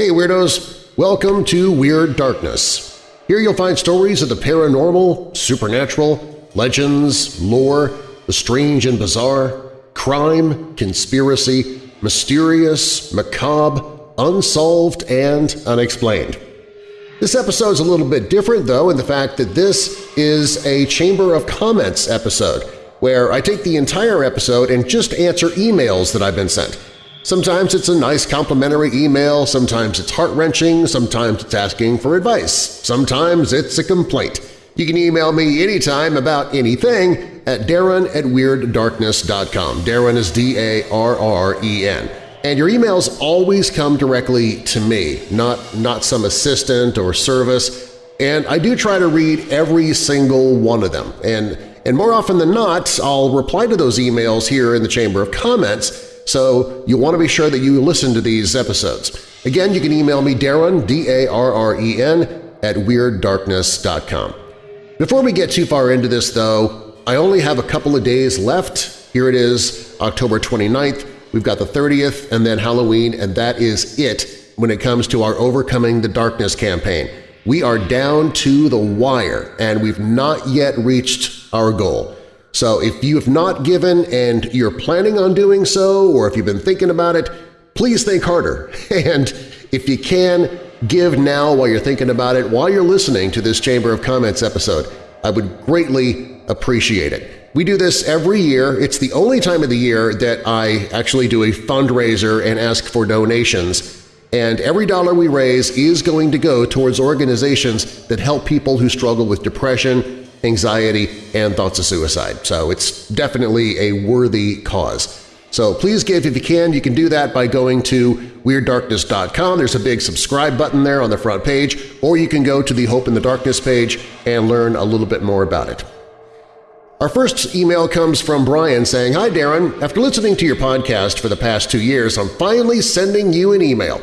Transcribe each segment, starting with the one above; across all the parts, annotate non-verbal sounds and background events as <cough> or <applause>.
Hey Weirdos! Welcome to Weird Darkness. Here you'll find stories of the paranormal, supernatural, legends, lore, the strange and bizarre, crime, conspiracy, mysterious, macabre, unsolved, and unexplained. This episode is a little bit different, though, in the fact that this is a Chamber of Comments episode, where I take the entire episode and just answer emails that I've been sent. Sometimes it's a nice complimentary email, sometimes it's heart-wrenching, sometimes it's asking for advice, sometimes it's a complaint. You can email me anytime about anything at darren at WeirdDarkness.com. Darren is D-A-R-R-E-N. And your emails always come directly to me, not, not some assistant or service, and I do try to read every single one of them. And, and more often than not, I'll reply to those emails here in the Chamber of Comments so you want to be sure that you listen to these episodes. Again, you can email me Darren, D-A-R-R-E-N, at WeirdDarkness.com. Before we get too far into this, though, I only have a couple of days left. Here it is, October 29th. We've got the 30th and then Halloween, and that is it when it comes to our Overcoming the Darkness campaign. We are down to the wire, and we've not yet reached our goal. So if you have not given and you're planning on doing so, or if you've been thinking about it, please think harder. <laughs> And if you can, give now while you're thinking about it, while you're listening to this Chamber of Comments episode. I would greatly appreciate it. We do this every year. It's the only time of the year that I actually do a fundraiser and ask for donations and every dollar we raise is going to go towards organizations that help people who struggle with depression, anxiety, and thoughts of suicide. So it's definitely a worthy cause. So please give if you can. You can do that by going to WeirdDarkness.com. There's a big subscribe button there on the front page, or you can go to the Hope in the Darkness page and learn a little bit more about it. Our first email comes from Brian saying, Hi Darren, after listening to your podcast for the past two years, I'm finally sending you an email.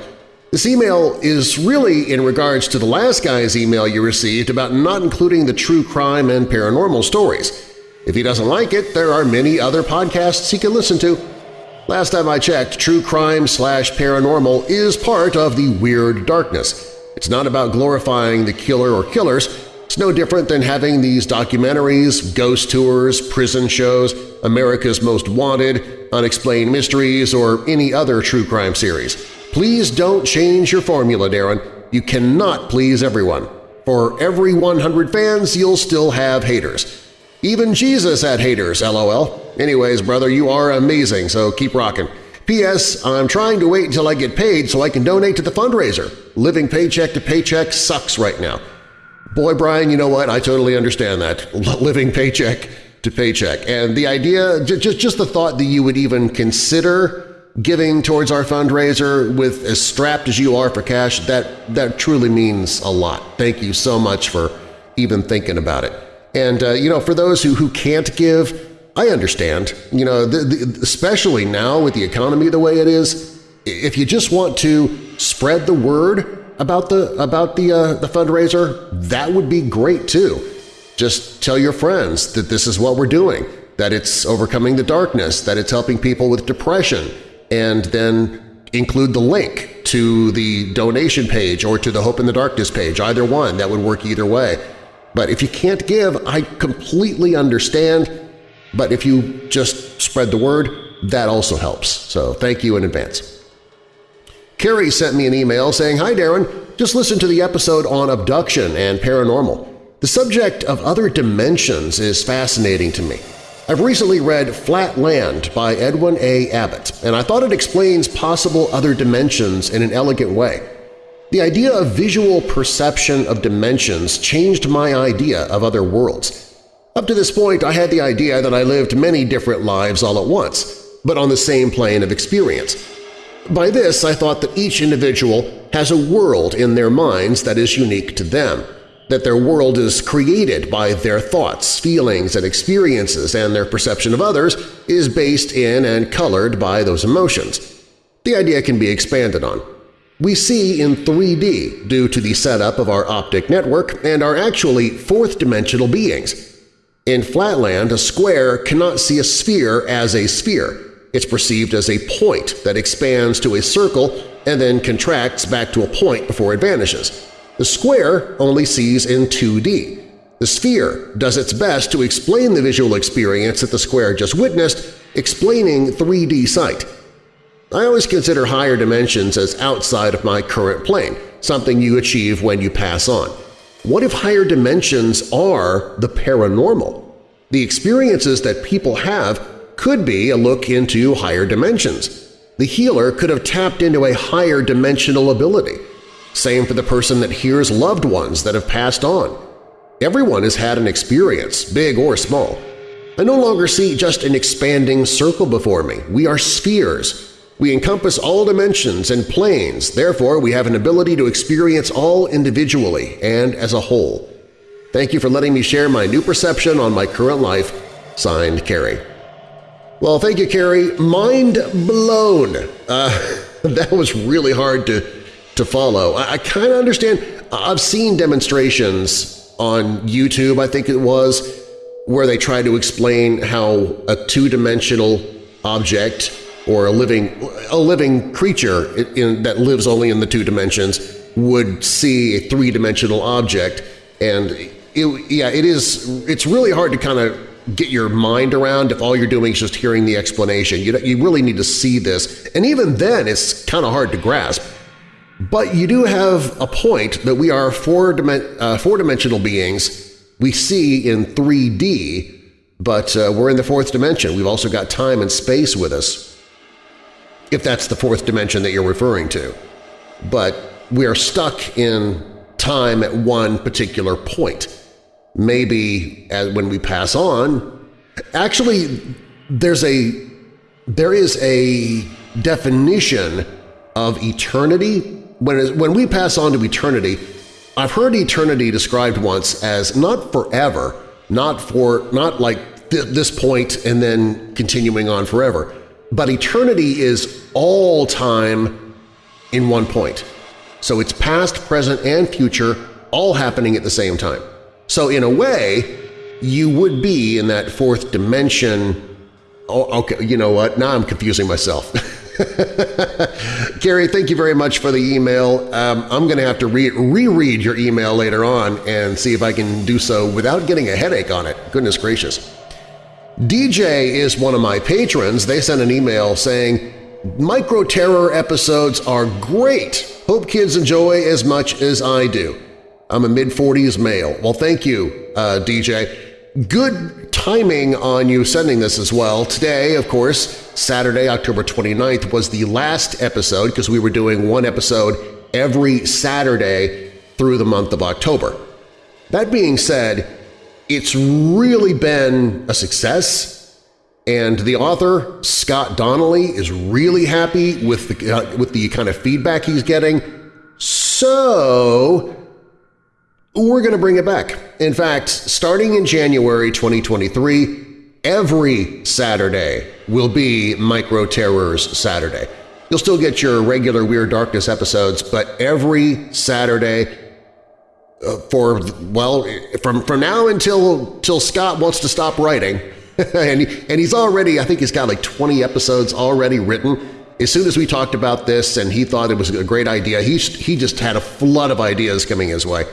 This email is really in regards to the last guy's email you received about not including the true crime and paranormal stories. If he doesn't like it, there are many other podcasts he can listen to. Last time I checked, true crime slash paranormal is part of the Weird Darkness. It's not about glorifying the killer or killers. It's no different than having these documentaries, ghost tours, prison shows, America's Most Wanted, Unexplained Mysteries, or any other true crime series. Please don't change your formula, Darren. You cannot please everyone. For every 100 fans, you'll still have haters. Even Jesus had haters, lol. Anyways, brother, you are amazing, so keep rocking. P.S. I'm trying to wait until I get paid so I can donate to the fundraiser. Living paycheck to paycheck sucks right now. Boy, Brian, you know what? I totally understand that. <laughs> Living paycheck to paycheck. And the idea, just, just the thought that you would even consider giving towards our fundraiser with as strapped as you are for cash, that, that truly means a lot. Thank you so much for even thinking about it. And, uh, you know, for those who, who can't give, I understand. You know, the, the, especially now with the economy the way it is, if you just want to spread the word about the, about the, uh, the fundraiser, that would be great too. Just tell your friends that this is what we're doing, that it's overcoming the darkness, that it's helping people with depression, and then include the link to the donation page or to the Hope in the Darkness page, either one. That would work either way. But if you can't give, I completely understand, but if you just spread the word, that also helps. So thank you in advance. Carrie sent me an email saying, Hi Darren, just listen to the episode on abduction and paranormal. The subject of other dimensions is fascinating to me. I've recently read Flatland by Edwin A. Abbott, and I thought it explains possible other dimensions in an elegant way. The idea of visual perception of dimensions changed my idea of other worlds. Up to this point, I had the idea that I lived many different lives all at once, but on the same plane of experience. By this, I thought that each individual has a world in their minds that is unique to them – that their world is created by their thoughts, feelings, and experiences, and their perception of others is based in and colored by those emotions. The idea can be expanded on. We see in 3D due to the setup of our optic network and are actually fourth-dimensional beings. In Flatland, a square cannot see a sphere as a sphere. It's perceived as a point that expands to a circle and then contracts back to a point before it vanishes. The square only sees in 2D. The sphere does its best to explain the visual experience that the square just witnessed, explaining 3D sight. I always consider higher dimensions as outside of my current plane, something you achieve when you pass on. What if higher dimensions are the paranormal? The experiences that people have could be a look into higher dimensions. The healer could have tapped into a higher dimensional ability. Same for the person that hears loved ones that have passed on. Everyone has had an experience, big or small. I no longer see just an expanding circle before me. We are spheres. We encompass all dimensions and planes, therefore we have an ability to experience all individually and as a whole. Thank you for letting me share my new perception on my current life. Signed, Carrie. Well, thank you, Carrie. Mind blown. Uh, <laughs> that was really hard to, to follow. I, I kind of understand. I've seen demonstrations on YouTube, I think it was, where they try to explain how a two-dimensional object or a living, a living creature in, that lives only in the two dimensions would see a three-dimensional object. And it, yeah, it is, it's really hard to kind of get your mind around if all you're doing is just hearing the explanation. You, you really need to see this, and even then it's kind of hard to grasp. But you do have a point that we are four-dimensional uh, four beings. We see in 3D, but uh, we're in the fourth dimension. We've also got time and space with us, if that's the fourth dimension that you're referring to. But we are stuck in time at one particular point maybe as, when we pass on, actually there's a there is a definition of eternity. When, when we pass on to eternity, I've heard eternity described once as not forever, not for not like th this point and then continuing on forever, but eternity is all time in one point. So it's past, present, and future all happening at the same time. So in a way, you would be in that fourth dimension. Oh, okay, you know what? Now I'm confusing myself. <laughs> <laughs> Gary, thank you very much for the email. Um, I'm going to have to re reread your email later on and see if I can do so without getting a headache on it. Goodness gracious. DJ is one of my patrons. They sent an email saying, Micro Terror episodes are great. Hope kids enjoy as much as I do. I'm a mid-40s male. Well, thank you, uh, DJ. Good timing on you sending this as well. Today, of course, Saturday, October 29th, was the last episode because we were doing one episode every Saturday through the month of October. That being said, it's really been a success, and the author, Scott Donnelly, is really happy with the, uh, with the kind of feedback he's getting. So we're going to bring it back. In fact, starting in January 2023, every Saturday will be Micro Terrors Saturday. You'll still get your regular Weird Darkness episodes, but every Saturday uh, for, well, from, from now until till Scott wants to stop writing, <laughs> and, and he's already, I think he's got like 20 episodes already written. As soon as we talked about this and he thought it was a great idea, he, he just had a flood of ideas coming his way.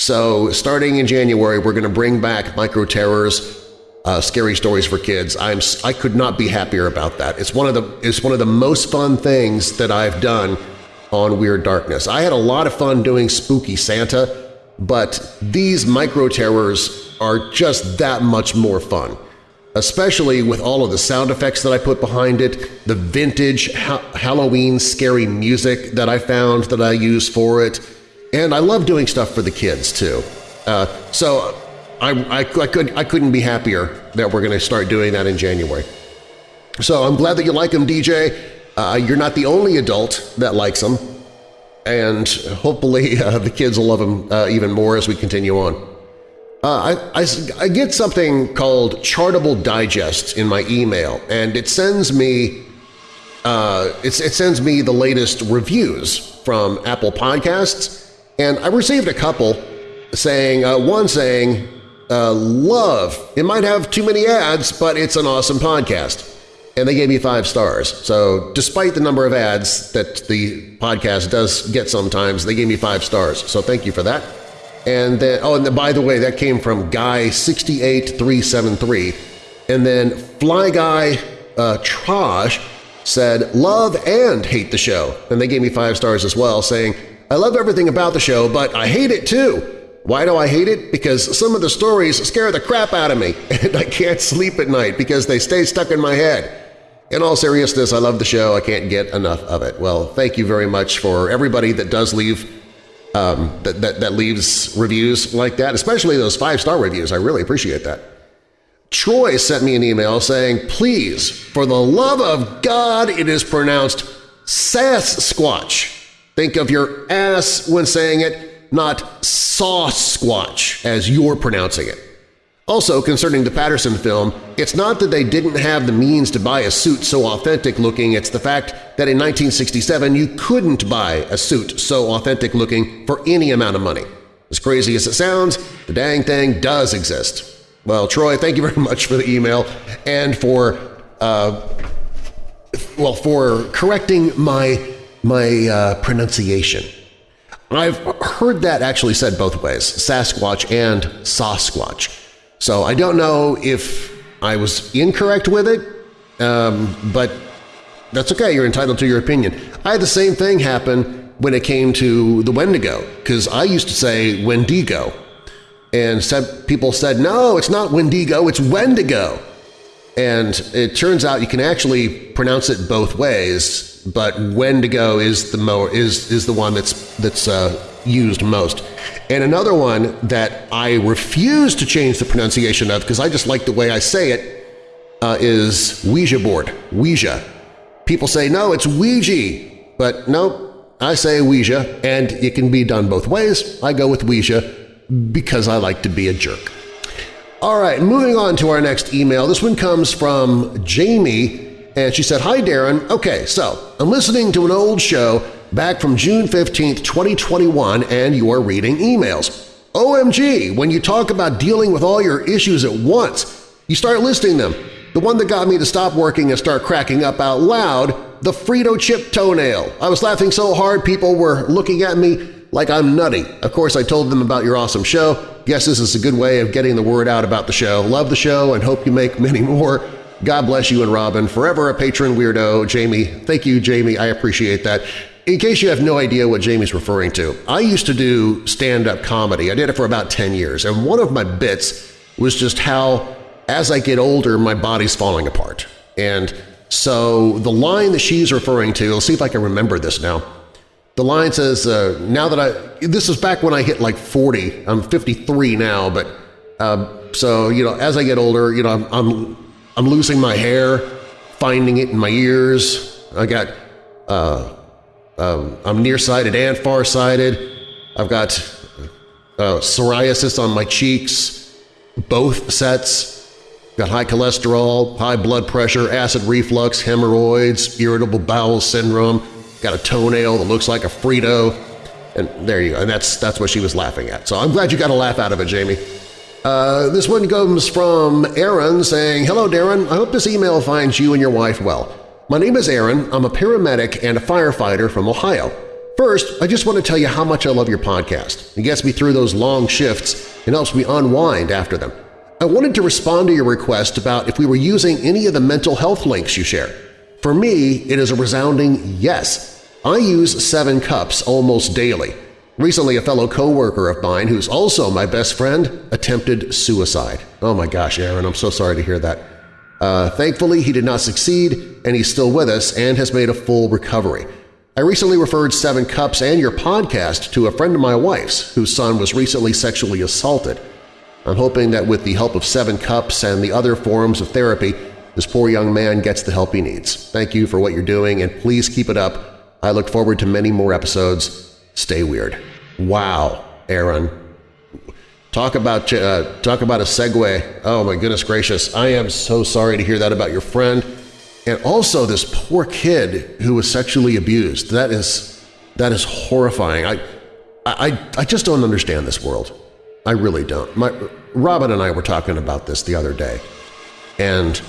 So starting in January, we're going to bring back Micro Terrors, uh, Scary Stories for Kids. I'm, I could not be happier about that. It's one, of the, it's one of the most fun things that I've done on Weird Darkness. I had a lot of fun doing Spooky Santa, but these Micro Terrors are just that much more fun especially with all of the sound effects that I put behind it, the vintage ha Halloween scary music that I found that I use for it, and I love doing stuff for the kids, too. Uh, so I, I, I, could, I couldn't be happier that we're going to start doing that in January. So I'm glad that you like them, DJ. Uh, you're not the only adult that likes them, and hopefully <laughs> uh, the kids will love them uh, even more as we continue on. Uh, I, I, I, get something called Chartable Digest in my email, and it sends me uh, it sends me the latest reviews from Apple Podcasts and I received a couple saying, uh, one saying, uh, love, it might have too many ads, but it's an awesome podcast. and they gave me five stars. So despite the number of ads that the podcast does get sometimes, they gave me five stars. So thank you for that. And then, oh, and then, by the way, that came from Guy68373. And then Fly Guy uh, Trash said, love and hate the show. And they gave me five stars as well, saying, I love everything about the show, but I hate it too. Why do I hate it? Because some of the stories scare the crap out of me, <laughs> and I can't sleep at night because they stay stuck in my head. In all seriousness, I love the show. I can't get enough of it. Well, thank you very much for everybody that does leave um, that, that, that leaves reviews like that, especially those five-star reviews. I really appreciate that. Troy sent me an email saying, please, for the love of God, it is pronounced Sasquatch. Think of your ass when saying it, not Sasquatch as you're pronouncing it. Also, concerning the Patterson film, it's not that they didn't have the means to buy a suit so authentic-looking, it's the fact that in 1967 you couldn't buy a suit so authentic-looking for any amount of money. As crazy as it sounds, the dang thing does exist. Well, Troy, thank you <laughs> very much for the email and for, uh, well, for correcting my, my uh, pronunciation. I've heard that actually said both ways, Sasquatch and Sasquatch. So I don't know if I was incorrect with it, um, but that's okay. You're entitled to your opinion. I had the same thing happen when it came to the Wendigo, because I used to say Wendigo, and people said, no, it's not Wendigo, it's Wendigo. And it turns out you can actually pronounce it both ways, but Wendigo is the mo is is the one that's that's uh, used most. And another one that I refuse to change the pronunciation of because I just like the way I say it uh, is Ouija board, Ouija. People say, no, it's Ouija, but no, I say Ouija, and it can be done both ways. I go with Ouija because I like to be a jerk. All right, moving on to our next email. This one comes from Jamie, and she said, Hi, Darren. Okay, so I'm listening to an old show back from June 15, 2021, and you are reading emails. OMG, when you talk about dealing with all your issues at once, you start listing them. The one that got me to stop working and start cracking up out loud, the Frito chip toenail. I was laughing so hard people were looking at me like I'm nutty. Of course, I told them about your awesome show. Guess this is a good way of getting the word out about the show. Love the show and hope you make <laughs> many more. God bless you and Robin. Forever a patron weirdo. Jamie, thank you, Jamie. I appreciate that. In case you have no idea what Jamie's referring to, I used to do stand-up comedy. I did it for about 10 years, and one of my bits was just how, as I get older, my body's falling apart. And so the line that she's referring to, let's see if I can remember this now. The line says, uh, now that I – this is back when I hit like 40. I'm 53 now, but uh, so, you know, as I get older, you know, I'm, I'm, I'm losing my hair, finding it in my ears. I got uh, um, I'm nearsighted and farsighted. I've got uh, psoriasis on my cheeks, both sets. Got high cholesterol, high blood pressure, acid reflux, hemorrhoids, irritable bowel syndrome. Got a toenail that looks like a Frito. And there you go. And that's, that's what she was laughing at. So I'm glad you got a laugh out of it, Jamie. Uh, this one comes from Aaron saying, Hello, Darren. I hope this email finds you and your wife well. My name is Aaron. I'm a paramedic and a firefighter from Ohio. First, I just want to tell you how much I love your podcast. It gets me through those long shifts and helps me unwind after them. I wanted to respond to your request about if we were using any of the mental health links you share. For me, it is a resounding yes. I use Seven Cups almost daily. Recently, a fellow coworker of mine, who's also my best friend, attempted suicide. Oh my gosh, Aaron, I'm so sorry to hear that. Uh, thankfully, he did not succeed, and he's still with us and has made a full recovery. I recently referred Seven Cups and your podcast to a friend of my wife's whose son was recently sexually assaulted. I'm hoping that with the help of Seven Cups and the other forms of therapy, this poor young man gets the help he needs. Thank you for what you're doing, and please keep it up. I look forward to many more episodes. Stay weird. Wow, Aaron. Talk about uh, talk about a segue. Oh my goodness gracious! I am so sorry to hear that about your friend, and also this poor kid who was sexually abused. That is that is horrifying. I I I just don't understand this world. I really don't. My Robin and I were talking about this the other day, and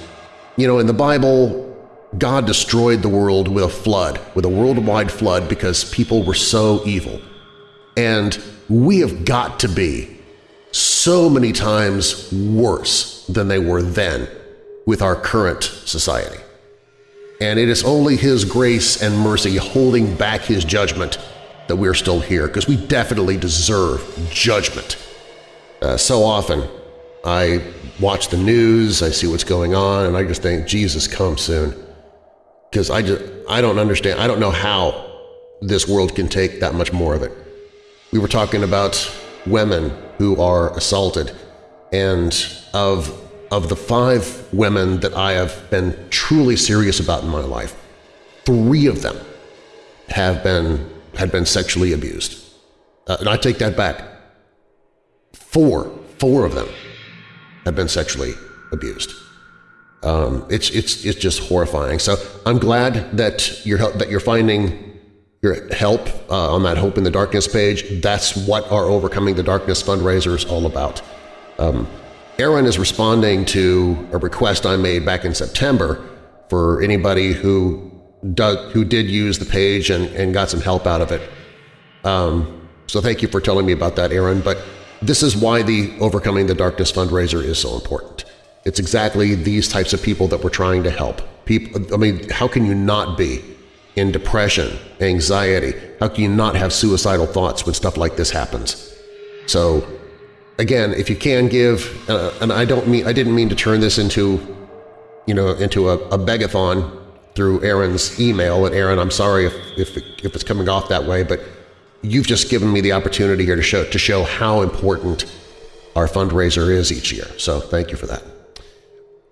you know, in the Bible, God destroyed the world with a flood, with a worldwide flood because people were so evil. And we have got to be so many times worse than they were then with our current society. And it is only His grace and mercy holding back His judgment that we're still here, because we definitely deserve judgment. Uh, so often I watch the news, I see what's going on, and I just think, Jesus, come soon. Because I, just, I don't understand, I don't know how this world can take that much more of it. We were talking about women who are assaulted, and of, of the five women that I have been truly serious about in my life, three of them have been, had been sexually abused. Uh, and I take that back. Four, four of them have been sexually abused. Um, it's it's it's just horrifying. So I'm glad that you're that you're finding your help uh, on that Hope in the Darkness page. That's what our Overcoming the Darkness fundraiser is all about. Um, Aaron is responding to a request I made back in September for anybody who does, who did use the page and, and got some help out of it. Um, so thank you for telling me about that, Aaron. But this is why the Overcoming the Darkness fundraiser is so important. It's exactly these types of people that we're trying to help. People, I mean, how can you not be in depression, anxiety? How can you not have suicidal thoughts when stuff like this happens? So again, if you can give, uh, and I don't mean I didn't mean to turn this into, you know, into a, a begathon through Aaron's email. And Aaron, I'm sorry if if, if it's coming off that way, but you've just given me the opportunity here to show, to show how important our fundraiser is each year. So thank you for that.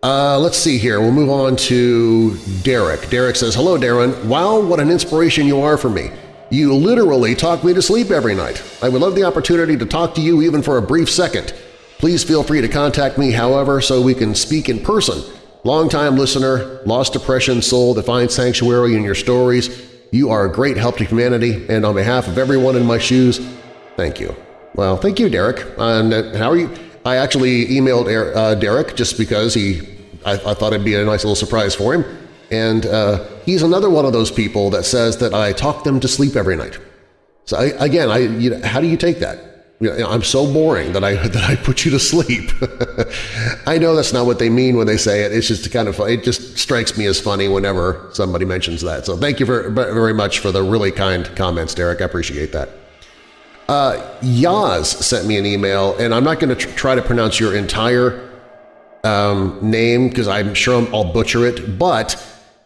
Uh, let's see here. We'll move on to Derek. Derek says, Hello, Darren. Wow, what an inspiration you are for me. You literally talk me to sleep every night. I would love the opportunity to talk to you even for a brief second. Please feel free to contact me, however, so we can speak in person. Longtime listener, lost depression soul that finds sanctuary in your stories, you are a great help to humanity, and on behalf of everyone in my shoes, thank you. Well, thank you, Derek. And uh, how are you? I actually emailed uh, Derek just because he, I, I, thought it'd be a nice little surprise for him. And uh, he's another one of those people that says that I talk them to sleep every night. So I, again, I, you know, how do you take that? I'm so boring that I <laughs> that I put you to sleep. <laughs> I know that's not what they mean when they say it. It's just kind of it just strikes me as funny whenever somebody mentions that. So thank you very very much for the really kind comments, Derek. I appreciate that. Uh, Yaz sent me an email, and I'm not going to tr try to pronounce your entire um, name because I'm sure i will butcher it. But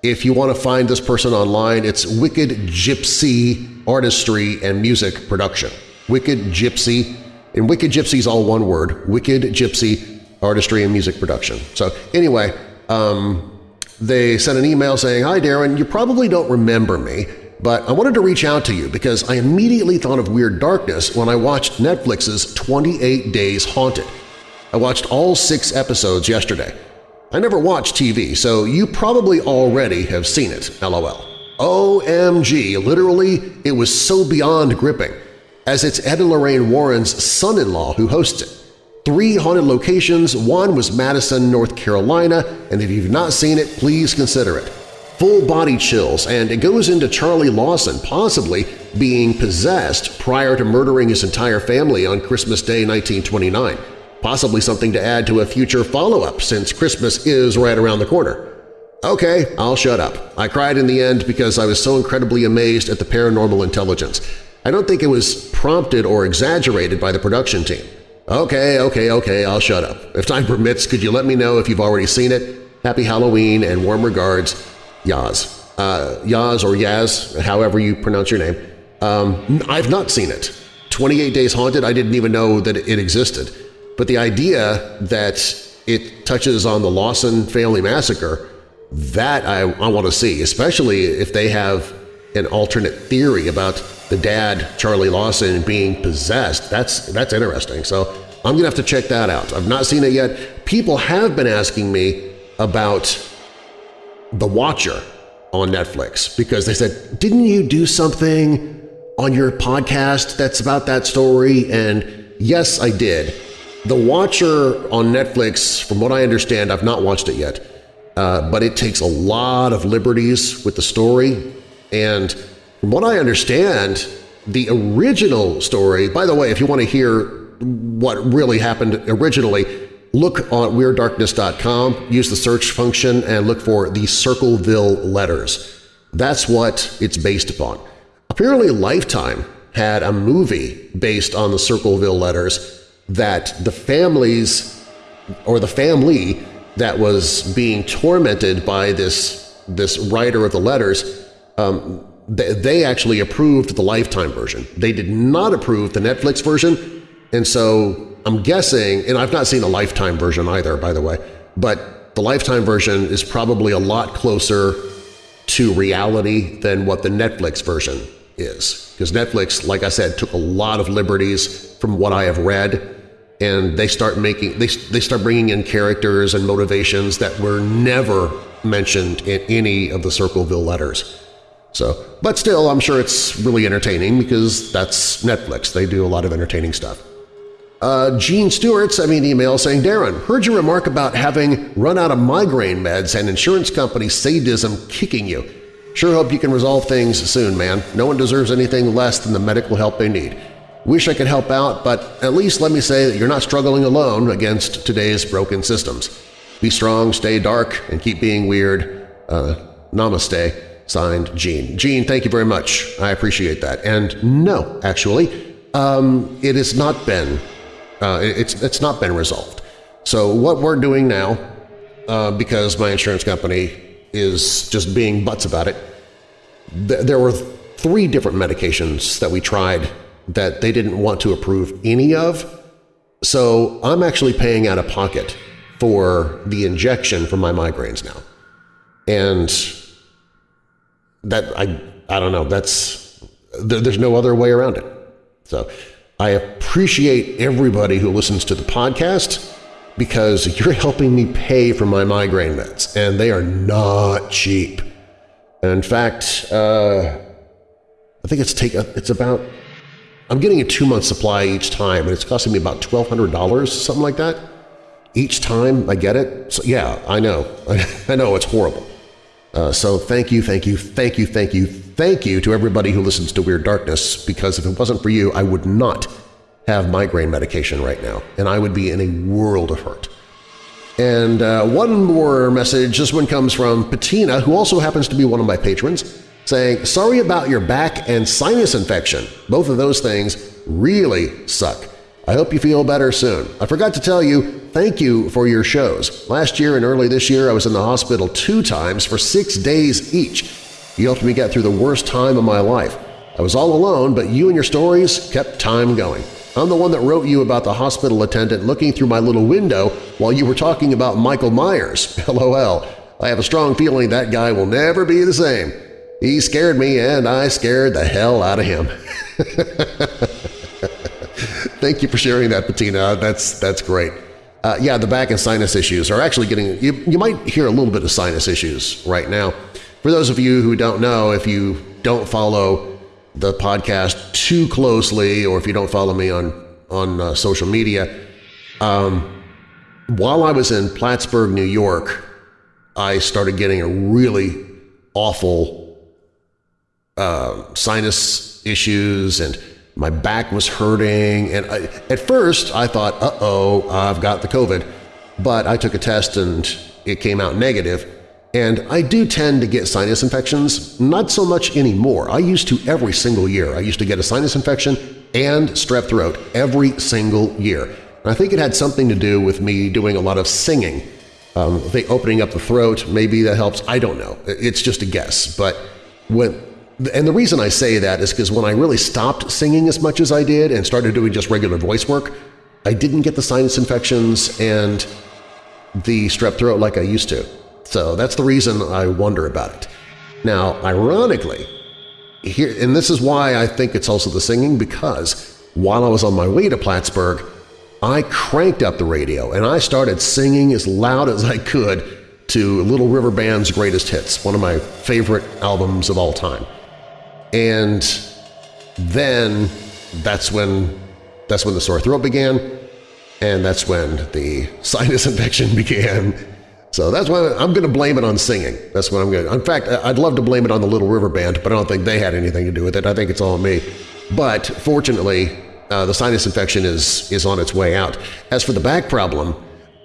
if you want to find this person online, it's Wicked Gypsy Artistry and Music Production. Wicked Gypsy, and Wicked Gypsy is all one word, Wicked Gypsy Artistry and Music Production. So anyway, um, they sent an email saying, Hi Darren, you probably don't remember me, but I wanted to reach out to you because I immediately thought of Weird Darkness when I watched Netflix's 28 Days Haunted. I watched all six episodes yesterday. I never watch TV, so you probably already have seen it, lol. OMG, literally, it was so beyond gripping as it's Ed and Lorraine Warren's son-in-law who hosts it. Three haunted locations, one was Madison, North Carolina, and if you've not seen it, please consider it. Full body chills, and it goes into Charlie Lawson possibly being possessed prior to murdering his entire family on Christmas Day 1929, possibly something to add to a future follow-up since Christmas is right around the corner. Okay, I'll shut up. I cried in the end because I was so incredibly amazed at the paranormal intelligence. I don't think it was prompted or exaggerated by the production team. Okay, okay, okay, I'll shut up. If time permits, could you let me know if you've already seen it? Happy Halloween and warm regards, Yaz. Uh, Yaz or Yaz, however you pronounce your name. Um, I've not seen it. 28 Days Haunted, I didn't even know that it existed. But the idea that it touches on the Lawson family massacre, that I, I want to see, especially if they have an alternate theory about the dad, Charlie Lawson, being possessed. That's, that's interesting. So I'm going to have to check that out. I've not seen it yet. People have been asking me about The Watcher on Netflix because they said, didn't you do something on your podcast that's about that story? And yes, I did. The Watcher on Netflix, from what I understand, I've not watched it yet, uh, but it takes a lot of liberties with the story. And from what I understand, the original story, by the way, if you want to hear what really happened originally, look on WeirdDarkness.com, use the search function, and look for the Circleville letters. That's what it's based upon. Apparently Lifetime had a movie based on the Circleville letters that the families or the family that was being tormented by this, this writer of the letters, um, they, they actually approved the Lifetime version. They did not approve the Netflix version, and so I'm guessing, and I've not seen the Lifetime version either, by the way, but the Lifetime version is probably a lot closer to reality than what the Netflix version is. Because Netflix, like I said, took a lot of liberties from what I have read, and they start making they, they start bringing in characters and motivations that were never mentioned in any of the Circleville letters. So, but still, I'm sure it's really entertaining because that's Netflix. They do a lot of entertaining stuff. Uh, Gene Stewart sent me an email saying, Darren, heard your remark about having run out of migraine meds and insurance company sadism kicking you. Sure hope you can resolve things soon, man. No one deserves anything less than the medical help they need. Wish I could help out, but at least let me say that you're not struggling alone against today's broken systems. Be strong, stay dark, and keep being weird. Uh, namaste. Signed, Gene. Gene, thank you very much. I appreciate that. And no, actually, um, it has not been uh, it's it's not been resolved. So what we're doing now, uh, because my insurance company is just being butts about it, th there were three different medications that we tried that they didn't want to approve any of. So I'm actually paying out of pocket for the injection for my migraines now. And that I I don't know, that's there, there's no other way around it. So I appreciate everybody who listens to the podcast because you're helping me pay for my migraine meds, and they are not cheap. in fact, uh, I think it's take it's about I'm getting a two-month supply each time, and it's costing me about $1,200, something like that, each time I get it. So yeah, I know. <laughs> I know it's horrible. Uh, so thank you, thank you, thank you, thank you, thank you to everybody who listens to Weird Darkness, because if it wasn't for you, I would not have migraine medication right now, and I would be in a world of hurt. And uh, one more message, this one comes from Patina, who also happens to be one of my patrons, saying, Sorry about your back and sinus infection. Both of those things really suck. I hope you feel better soon. I forgot to tell you, thank you for your shows. Last year and early this year I was in the hospital two times for six days each. You helped me get through the worst time of my life. I was all alone, but you and your stories kept time going. I'm the one that wrote you about the hospital attendant looking through my little window while you were talking about Michael Myers. <laughs> LOL. I have a strong feeling that guy will never be the same. He scared me and I scared the hell out of him. <laughs> Thank you for sharing that, Patina. That's, that's great. Uh, yeah, the back and sinus issues are actually getting you, – you might hear a little bit of sinus issues right now. For those of you who don't know, if you don't follow the podcast too closely or if you don't follow me on, on uh, social media, um, while I was in Plattsburgh, New York, I started getting a really awful uh, sinus issues and my back was hurting. And I, at first I thought, uh-oh, I've got the COVID. But I took a test and it came out negative. And I do tend to get sinus infections, not so much anymore. I used to every single year. I used to get a sinus infection and strep throat every single year. And I think it had something to do with me doing a lot of singing. Um, think opening up the throat, maybe that helps. I don't know. It's just a guess. But when, and the reason I say that is because when I really stopped singing as much as I did and started doing just regular voice work, I didn't get the sinus infections and the strep throat like I used to. So that's the reason I wonder about it. Now, ironically, here, and this is why I think it's also the singing, because while I was on my way to Plattsburgh, I cranked up the radio and I started singing as loud as I could to Little River Band's Greatest Hits, one of my favorite albums of all time. And then that's when that's when the sore throat began, and that's when the <laughs> sinus infection began, So that's why I'm going to blame it on singing. That's what I'm going to. In fact, I'd love to blame it on the Little River Band, but I don't think they had anything to do with it. I think it's all me. But fortunately, uh, the sinus infection is is on its way out. As for the back problem,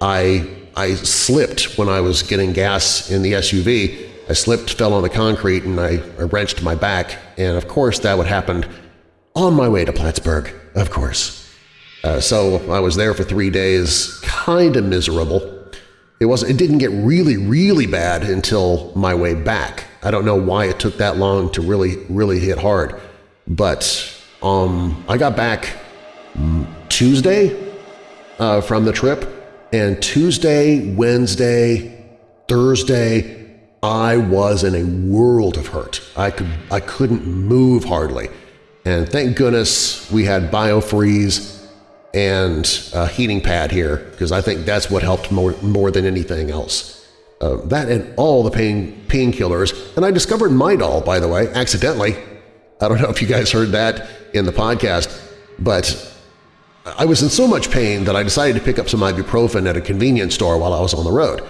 I I slipped when I was getting gas in the SUV. I slipped, fell on the concrete, and I, I wrenched my back. And of course, that would happen on my way to Plattsburgh, of course. Uh, so I was there for three days, kind of miserable. It wasn't. It didn't get really, really bad until my way back. I don't know why it took that long to really, really hit hard. But um, I got back Tuesday uh, from the trip, and Tuesday, Wednesday, Thursday, I was in a world of hurt. I could I couldn't move hardly, and thank goodness we had BioFreeze and a heating pad here because I think that's what helped more more than anything else. Uh, that and all the pain painkillers, and I discovered Midol, by the way, accidentally. I don't know if you guys heard that in the podcast, but I was in so much pain that I decided to pick up some ibuprofen at a convenience store while I was on the road.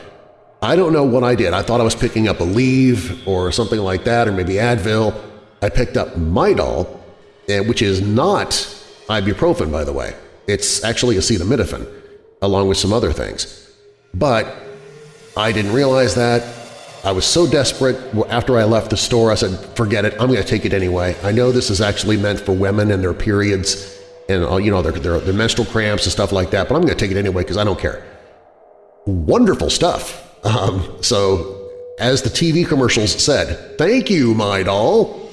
I don't know what I did. I thought I was picking up Aleve or something like that, or maybe Advil. I picked up Midol, eh, which is not ibuprofen, by the way. It's actually acetaminophen, along with some other things. But I didn't realize that. I was so desperate after I left the store, I said, forget it, I'm going to take it anyway. I know this is actually meant for women and their periods and you know their, their, their menstrual cramps and stuff like that, but I'm going to take it anyway because I don't care. Wonderful stuff. Um, so as the TV commercials said, thank you, my doll,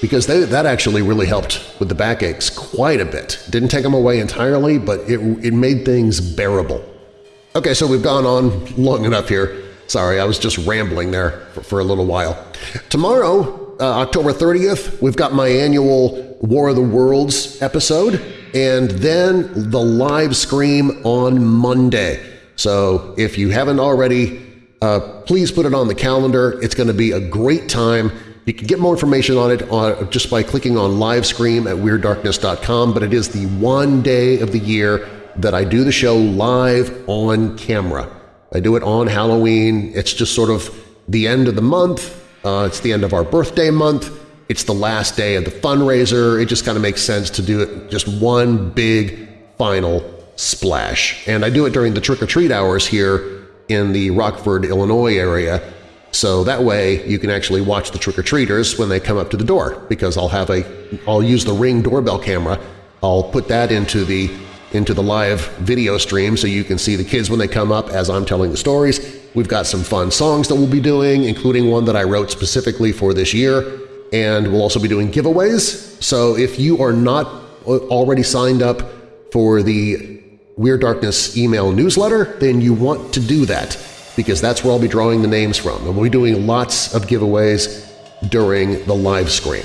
because they, that actually really helped with the backaches quite a bit. Didn't take them away entirely, but it, it made things bearable. Okay, so we've gone on long enough here. Sorry, I was just rambling there for, for a little while. Tomorrow, uh, October 30th, we've got my annual War of the Worlds episode, and then the live stream on Monday. So if you haven't already, uh, please put it on the calendar. It's going to be a great time. You can get more information on it on, just by clicking on live stream at WeirdDarkness.com, but it is the one day of the year that I do the show live on camera. I do it on Halloween. It's just sort of the end of the month. Uh, it's the end of our birthday month. It's the last day of the fundraiser. It just kind of makes sense to do it just one big final splash. And I do it during the trick-or-treat hours here in the Rockford, Illinois area, so that way you can actually watch the trick-or-treaters when they come up to the door because I'll have a I'll use the Ring doorbell camera. I'll put that into the into the live video stream so you can see the kids when they come up as I'm telling the stories. We've got some fun songs that we'll be doing, including one that I wrote specifically for this year, and we'll also be doing giveaways. So if you are not uh, already signed up for the Weird Darkness email newsletter, then you want to do that because that's where I'll be drawing the names from. And we'll be doing lots of giveaways during the live stream.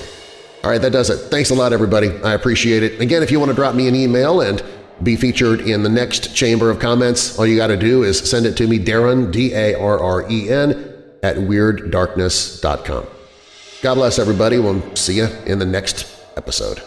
All right, that does it. Thanks a lot, everybody. I appreciate it. Again, if you want to drop me an email and be featured in the next Chamber of Comments, all you got to do is send it to me, Darren, D-A-R-R-E-N, at WeirdDarkness.com. God bless everybody. We'll see you in the next episode.